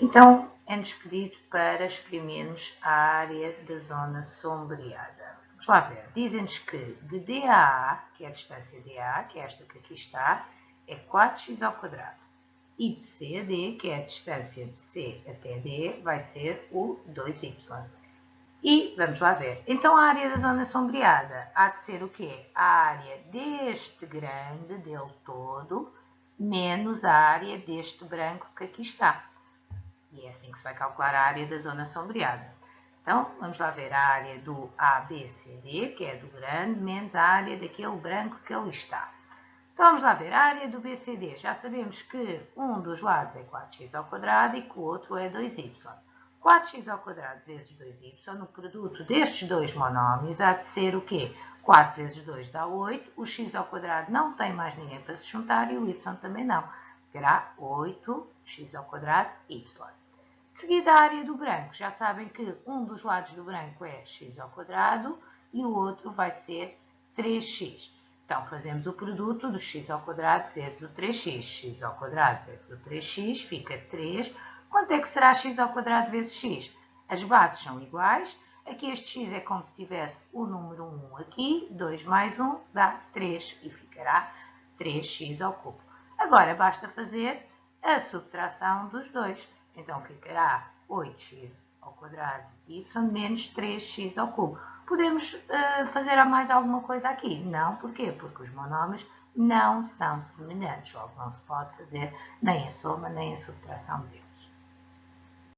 Então, é-nos pedido para exprimirmos a área da zona sombreada. Vamos lá ver. Dizem-nos que de DA, que é a distância DA, que é esta que aqui está, é 4x ao quadrado. E de C a D, que é a distância de C até D, vai ser o 2y. E vamos lá ver. Então a área da zona sombreada há de ser o quê? A área deste grande, dele todo, menos a área deste branco que aqui está. E é assim que se vai calcular a área da zona sombreada. Então, vamos lá ver a área do ABCD, que é do grande, menos a área daquele branco que ali está. Então, vamos lá ver a área do BCD. Já sabemos que um dos lados é 4x ao quadrado e que o outro é 2y. 4x ao quadrado vezes 2y, o produto destes dois monómios há de ser o quê? 4 vezes 2 dá 8, o x ao quadrado não tem mais ninguém para se juntar e o y também não. Terá 8x ao quadrado y. Seguida a área do branco, já sabem que um dos lados do branco é x ao quadrado e o outro vai ser 3x. Então, fazemos o produto do x ao quadrado vezes o 3x. x ao quadrado vezes o 3x fica 3. Quanto é que será x ao quadrado vezes x? As bases são iguais. Aqui este x é como se tivesse o número 1 aqui. 2 mais 1 dá 3 e ficará 3x ao cubo. Agora, basta fazer a subtração dos dois. Então, ficará 8x ao quadrado y menos 3x ao cubo. Podemos uh, fazer mais alguma coisa aqui? Não, porquê? Porque os monómios não são semelhantes, logo não se pode fazer nem a soma nem a subtração deles.